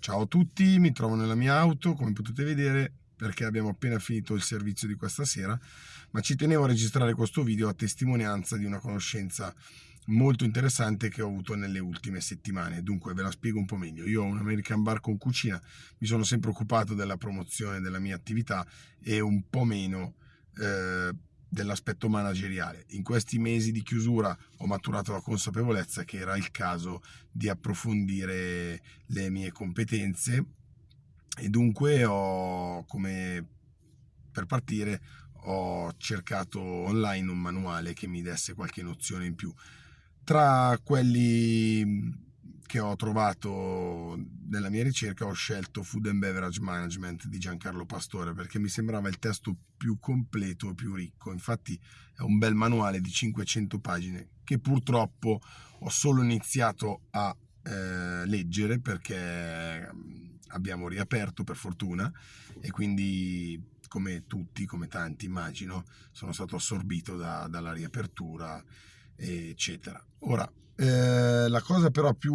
Ciao a tutti, mi trovo nella mia auto, come potete vedere, perché abbiamo appena finito il servizio di questa sera, ma ci tenevo a registrare questo video a testimonianza di una conoscenza molto interessante che ho avuto nelle ultime settimane. Dunque ve la spiego un po' meglio. Io ho un American Bar con cucina, mi sono sempre occupato della promozione della mia attività e un po' meno eh, dell'aspetto manageriale. In questi mesi di chiusura ho maturato la consapevolezza che era il caso di approfondire le mie competenze e dunque ho, come per partire, ho cercato online un manuale che mi desse qualche nozione in più. Tra quelli che ho trovato nella mia ricerca ho scelto Food and Beverage Management di Giancarlo Pastore perché mi sembrava il testo più completo e più ricco. Infatti è un bel manuale di 500 pagine che purtroppo ho solo iniziato a eh, leggere perché mm, abbiamo riaperto per fortuna e quindi come tutti, come tanti immagino, sono stato assorbito da, dalla riapertura eccetera. Ora, eh, la cosa però più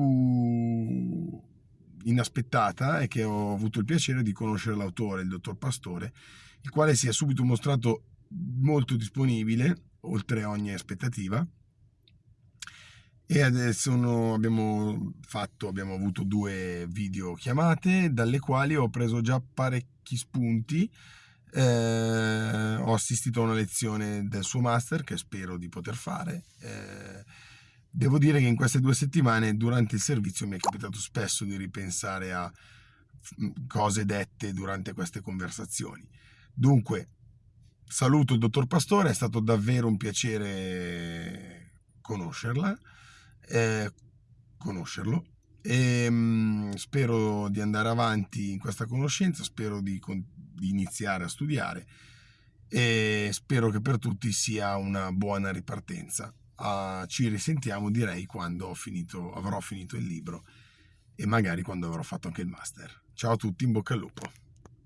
inaspettata è che ho avuto il piacere di conoscere l'autore, il dottor Pastore, il quale si è subito mostrato molto disponibile, oltre ogni aspettativa, e adesso abbiamo fatto, abbiamo avuto due video chiamate, dalle quali ho preso già parecchi spunti eh, ho assistito a una lezione del suo master che spero di poter fare. Eh, devo dire che in queste due settimane durante il servizio mi è capitato spesso di ripensare a mm, cose dette durante queste conversazioni. Dunque, saluto il dottor Pastore, è stato davvero un piacere conoscerla, eh, conoscerlo e mh, mm, spero di andare avanti in questa conoscenza, spero di, di iniziare a studiare e spero che per tutti sia una buona ripartenza. Uh, ci risentiamo direi quando finito, avrò finito il libro e magari quando avrò fatto anche il master. Ciao a tutti, in bocca al lupo.